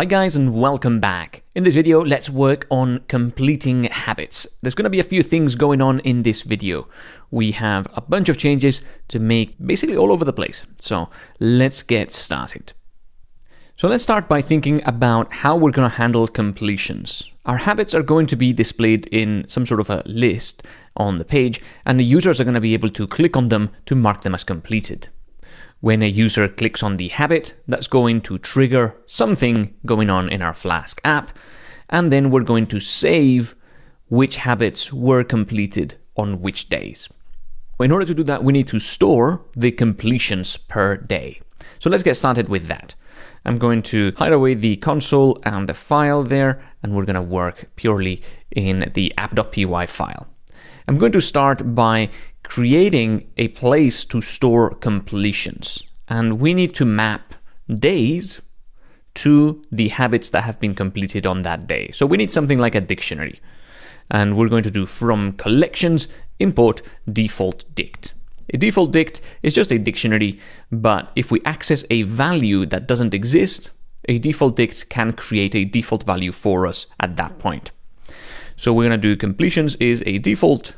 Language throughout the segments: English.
Hi guys and welcome back. In this video, let's work on completing habits. There's going to be a few things going on in this video. We have a bunch of changes to make basically all over the place. So let's get started. So let's start by thinking about how we're going to handle completions. Our habits are going to be displayed in some sort of a list on the page, and the users are going to be able to click on them to mark them as completed. When a user clicks on the habit, that's going to trigger something going on in our Flask app, and then we're going to save which habits were completed on which days. In order to do that, we need to store the completions per day. So let's get started with that. I'm going to hide away the console and the file there, and we're going to work purely in the app.py file. I'm going to start by creating a place to store completions. And we need to map days to the habits that have been completed on that day. So we need something like a dictionary. And we're going to do from collections import default dict. A default dict is just a dictionary, but if we access a value that doesn't exist, a default dict can create a default value for us at that point. So we're going to do completions is a default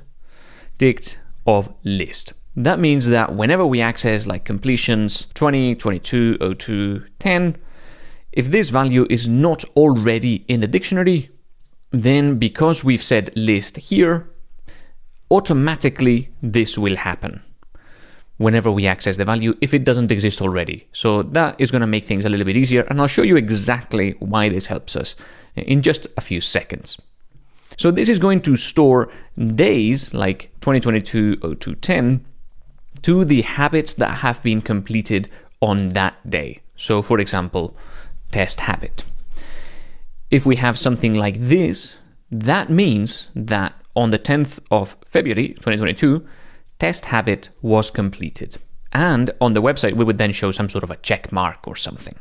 dict of list. That means that whenever we access like completions 20, 22, 02, 10, if this value is not already in the dictionary, then because we've said list here, automatically this will happen whenever we access the value if it doesn't exist already. So that is going to make things a little bit easier and I'll show you exactly why this helps us in just a few seconds. So this is going to store days like 2022 0210 to the habits that have been completed on that day. So for example, test habit. If we have something like this, that means that on the 10th of February 2022, test habit was completed. And on the website, we would then show some sort of a check mark or something.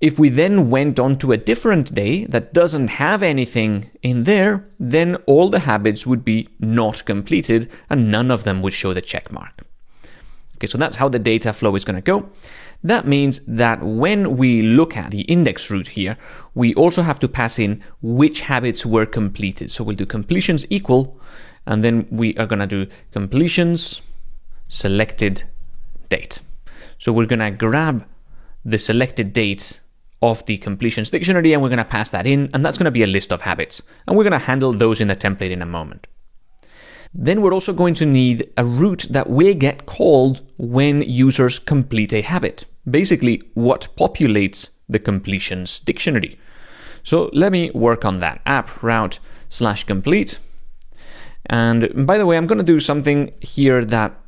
If we then went on to a different day that doesn't have anything in there, then all the habits would be not completed and none of them would show the check mark. Okay, so that's how the data flow is going to go. That means that when we look at the index route here, we also have to pass in which habits were completed. So we'll do completions equal, and then we are going to do completions selected date. So we're going to grab the selected date of the completions dictionary and we're going to pass that in and that's going to be a list of habits and we're going to handle those in the template in a moment. Then we're also going to need a route that will get called when users complete a habit. Basically, what populates the completions dictionary. So let me work on that. app route slash complete. And by the way, I'm going to do something here that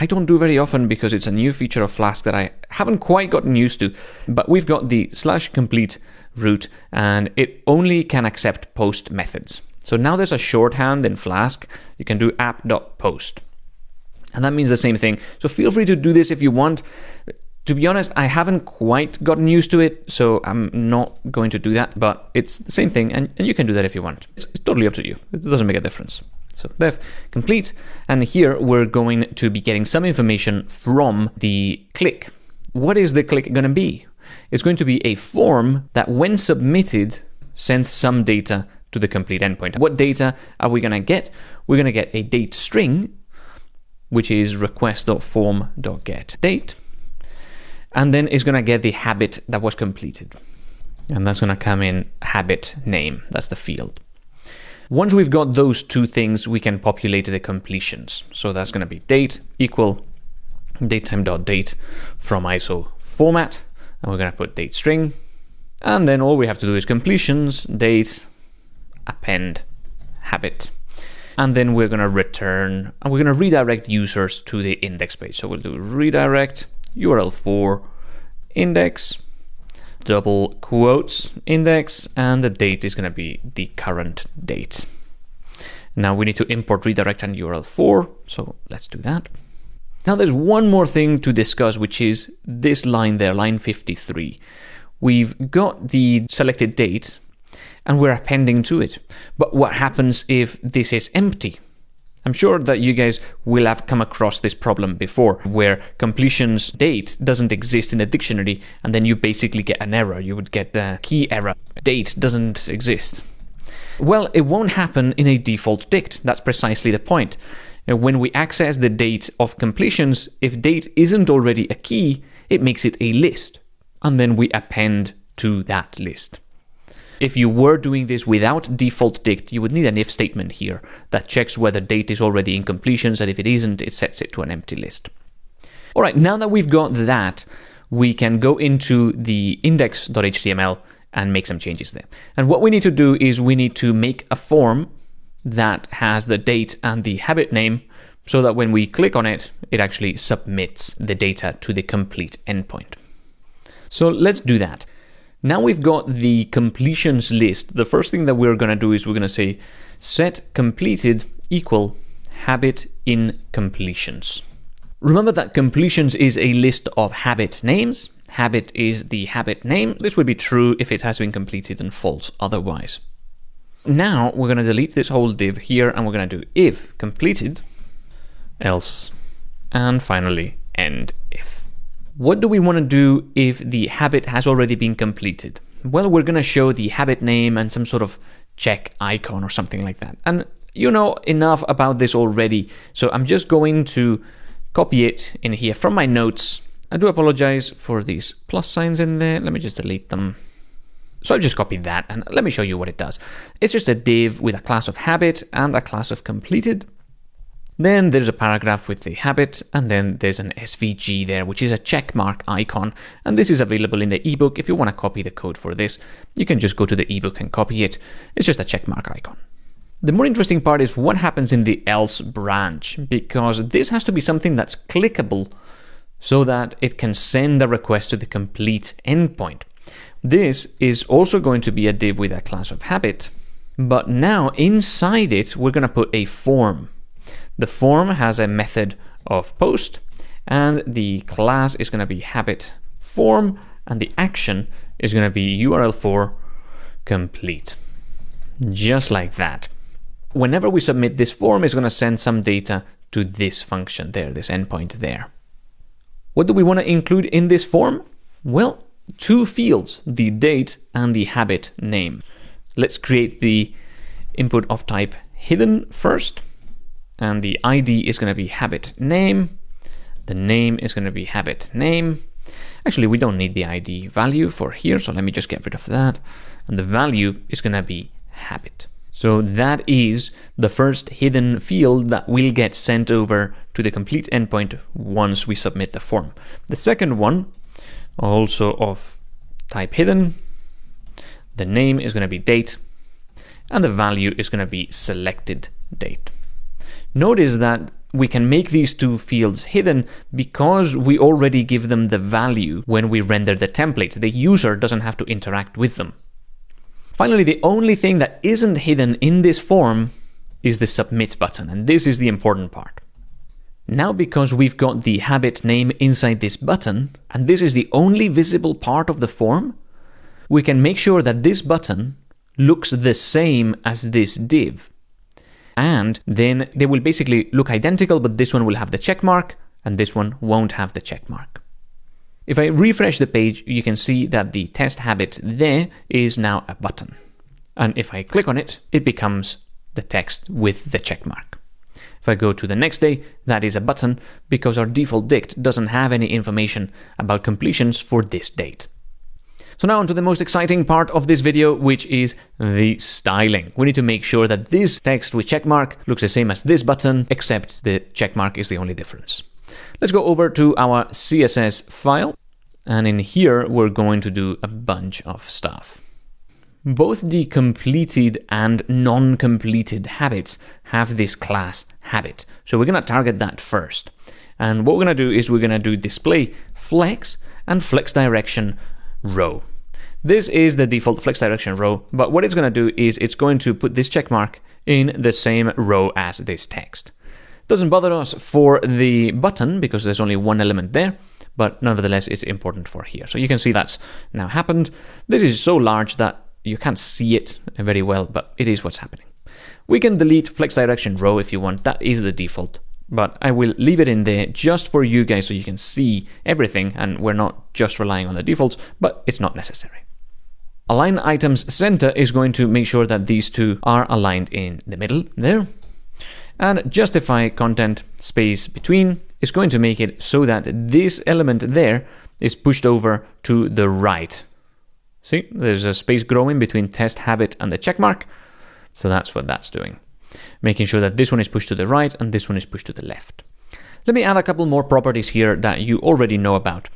I don't do very often because it's a new feature of Flask that I haven't quite gotten used to. But we've got the slash complete route and it only can accept post methods. So now there's a shorthand in Flask. You can do app.post. And that means the same thing. So feel free to do this if you want. To be honest, I haven't quite gotten used to it, so I'm not going to do that, but it's the same thing, and, and you can do that if you want. It's, it's totally up to you. It doesn't make a difference. So def complete. And here we're going to be getting some information from the click. What is the click going to be? It's going to be a form that when submitted sends some data to the complete endpoint. What data are we going to get? We're going to get a date string, which is request.form.get date. And then it's going to get the habit that was completed. And that's going to come in habit name. That's the field. Once we've got those two things, we can populate the completions. So that's going to be date equal datetime.date from ISO format. And we're going to put date string. And then all we have to do is completions, date, append, habit. And then we're going to return, and we're going to redirect users to the index page. So we'll do redirect URL for index double quotes index and the date is going to be the current date. Now we need to import redirect and URL for, so let's do that. Now there's one more thing to discuss, which is this line there, line 53. We've got the selected date and we're appending to it. But what happens if this is empty? I'm sure that you guys will have come across this problem before, where completion's date doesn't exist in the dictionary, and then you basically get an error. You would get a key error. Date doesn't exist. Well, it won't happen in a default dict. That's precisely the point. Uh, when we access the date of completions, if date isn't already a key, it makes it a list, and then we append to that list. If you were doing this without default dict, you would need an if statement here that checks whether date is already in completions, and if it isn't, it sets it to an empty list. All right, now that we've got that, we can go into the index.html and make some changes there. And what we need to do is we need to make a form that has the date and the habit name so that when we click on it, it actually submits the data to the complete endpoint. So let's do that. Now we've got the completions list. The first thing that we're going to do is we're going to say set completed equal habit in completions. Remember that completions is a list of habit names. Habit is the habit name. This would be true if it has been completed and false otherwise. Now we're going to delete this whole div here and we're going to do if completed, else, and finally end if. What do we want to do if the habit has already been completed? Well, we're going to show the habit name and some sort of check icon or something like that. And you know enough about this already, so I'm just going to copy it in here from my notes. I do apologize for these plus signs in there. Let me just delete them. So I'll just copied that and let me show you what it does. It's just a div with a class of habit and a class of completed. Then there's a paragraph with the habit, and then there's an SVG there, which is a checkmark icon. And this is available in the ebook. If you want to copy the code for this, you can just go to the ebook and copy it. It's just a checkmark icon. The more interesting part is what happens in the else branch, because this has to be something that's clickable so that it can send a request to the complete endpoint. This is also going to be a div with a class of habit, but now inside it, we're going to put a form. The form has a method of post, and the class is going to be habit form, and the action is going to be URL for complete. Just like that. Whenever we submit this form, it's going to send some data to this function there, this endpoint there. What do we want to include in this form? Well, two fields, the date and the habit name. Let's create the input of type hidden first and the ID is going to be habit name. The name is going to be habit name. Actually, we don't need the ID value for here, so let me just get rid of that. And the value is going to be habit. So that is the first hidden field that will get sent over to the complete endpoint once we submit the form. The second one, also of type hidden, the name is going to be date, and the value is going to be selected date. Notice that we can make these two fields hidden because we already give them the value when we render the template. The user doesn't have to interact with them. Finally, the only thing that isn't hidden in this form is the submit button, and this is the important part. Now because we've got the habit name inside this button, and this is the only visible part of the form, we can make sure that this button looks the same as this div and then they will basically look identical, but this one will have the check mark and this one won't have the check mark. If I refresh the page, you can see that the test habit there is now a button. And if I click on it, it becomes the text with the check mark. If I go to the next day, that is a button because our default dict doesn't have any information about completions for this date. So now onto the most exciting part of this video, which is the styling. We need to make sure that this text with checkmark looks the same as this button, except the checkmark is the only difference. Let's go over to our CSS file. And in here, we're going to do a bunch of stuff. Both the completed and non-completed habits have this class habit. So we're going to target that first. And what we're going to do is we're going to do display flex and flex direction row. This is the default flex direction row, but what it's going to do is it's going to put this check mark in the same row as this text. Doesn't bother us for the button because there's only one element there, but nevertheless it's important for here. So you can see that's now happened. This is so large that you can't see it very well, but it is what's happening. We can delete flex direction row if you want, that is the default. But I will leave it in there just for you guys so you can see everything and we're not just relying on the defaults, but it's not necessary. Align items center is going to make sure that these two are aligned in the middle there. And justify content space between is going to make it so that this element there is pushed over to the right. See, there's a space growing between test habit and the check mark. So that's what that's doing. Making sure that this one is pushed to the right and this one is pushed to the left. Let me add a couple more properties here that you already know about.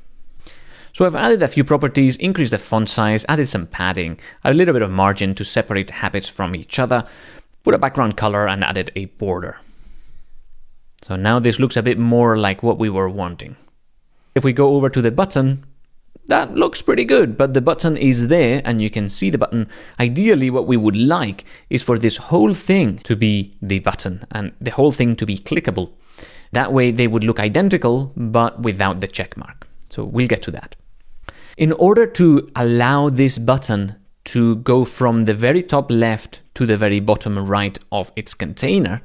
So I've added a few properties, increased the font size, added some padding, a little bit of margin to separate habits from each other, put a background color and added a border. So now this looks a bit more like what we were wanting. If we go over to the button, that looks pretty good, but the button is there and you can see the button. Ideally, what we would like is for this whole thing to be the button and the whole thing to be clickable. That way they would look identical, but without the check mark. So we'll get to that. In order to allow this button to go from the very top left to the very bottom right of its container,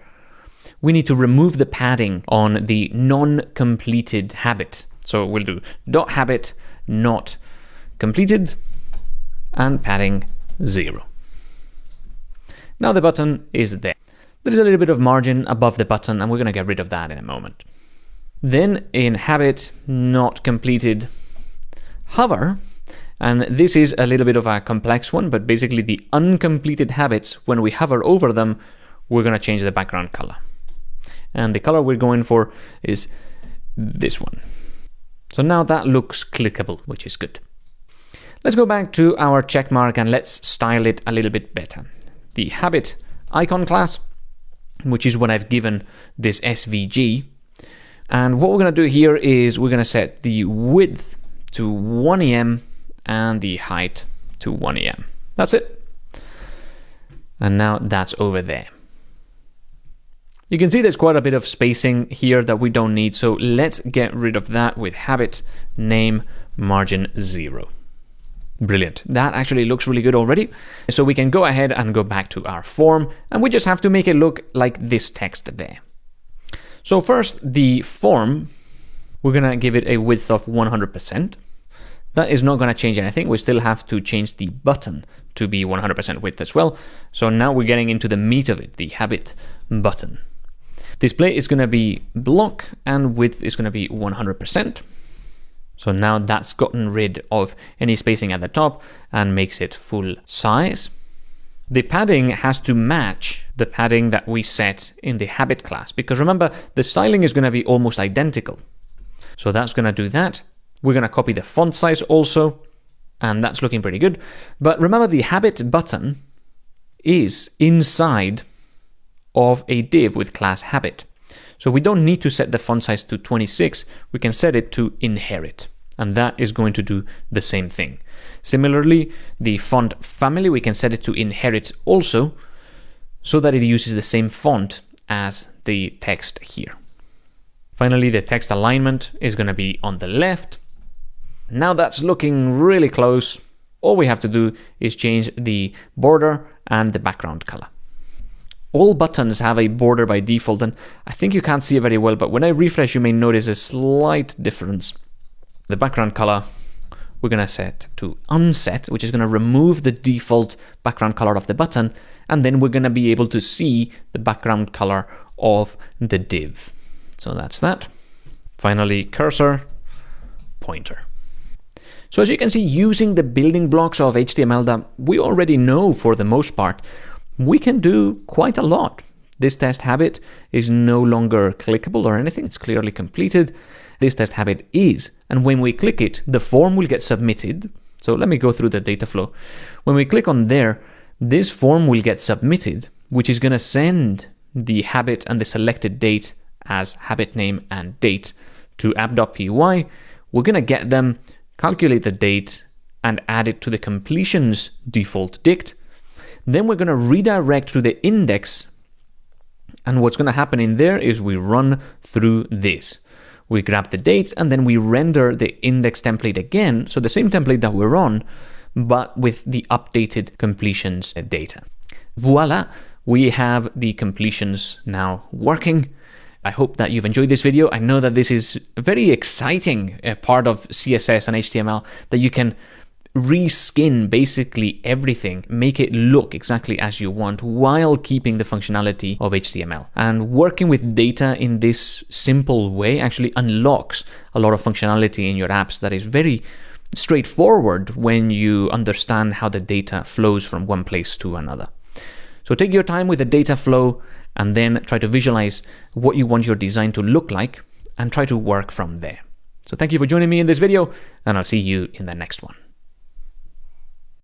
we need to remove the padding on the non-completed habit. So we'll do dot habit not completed and padding zero. Now the button is there. There is a little bit of margin above the button and we're going to get rid of that in a moment. Then in habit not completed hover, and this is a little bit of a complex one, but basically the uncompleted habits, when we hover over them, we're going to change the background color. And the color we're going for is this one. So now that looks clickable, which is good. Let's go back to our checkmark and let's style it a little bit better. The habit icon class, which is what I've given this SVG. And what we're going to do here is we're going to set the width to 1 em and the height to 1 em. That's it. And now that's over there. You can see there's quite a bit of spacing here that we don't need, so let's get rid of that with habit name margin 0. Brilliant. That actually looks really good already. So we can go ahead and go back to our form, and we just have to make it look like this text there. So first, the form, we're going to give it a width of 100%. That is not going to change anything. We still have to change the button to be 100% width as well. So now we're getting into the meat of it, the habit button. Display is going to be block and width is going to be 100%. So now that's gotten rid of any spacing at the top and makes it full size. The padding has to match the padding that we set in the habit class, because remember, the styling is going to be almost identical. So that's going to do that. We're going to copy the font size also, and that's looking pretty good. But remember, the habit button is inside of a div with class habit. So we don't need to set the font size to 26, we can set it to inherit, and that is going to do the same thing. Similarly, the font family, we can set it to inherit also, so that it uses the same font as the text here. Finally, the text alignment is going to be on the left. Now that's looking really close. All we have to do is change the border and the background color. All buttons have a border by default, and I think you can't see it very well, but when I refresh, you may notice a slight difference. The background color we're going to set to unset, which is going to remove the default background color of the button, and then we're going to be able to see the background color of the div. So that's that. Finally, cursor, pointer. So as you can see, using the building blocks of HTML that we already know for the most part, we can do quite a lot. This test habit is no longer clickable or anything, it's clearly completed. This test habit is, and when we click it, the form will get submitted. So let me go through the data flow. When we click on there, this form will get submitted, which is going to send the habit and the selected date as habit name and date to app.py. We're going to get them, calculate the date, and add it to the completions default dict, then we're going to redirect to the index. And what's going to happen in there is we run through this. We grab the dates and then we render the index template again. So the same template that we're on, but with the updated completions data. Voila, we have the completions now working. I hope that you've enjoyed this video. I know that this is a very exciting uh, part of CSS and HTML that you can reskin basically everything, make it look exactly as you want while keeping the functionality of HTML. And working with data in this simple way actually unlocks a lot of functionality in your apps that is very straightforward when you understand how the data flows from one place to another. So take your time with the data flow and then try to visualize what you want your design to look like and try to work from there. So thank you for joining me in this video and I'll see you in the next one.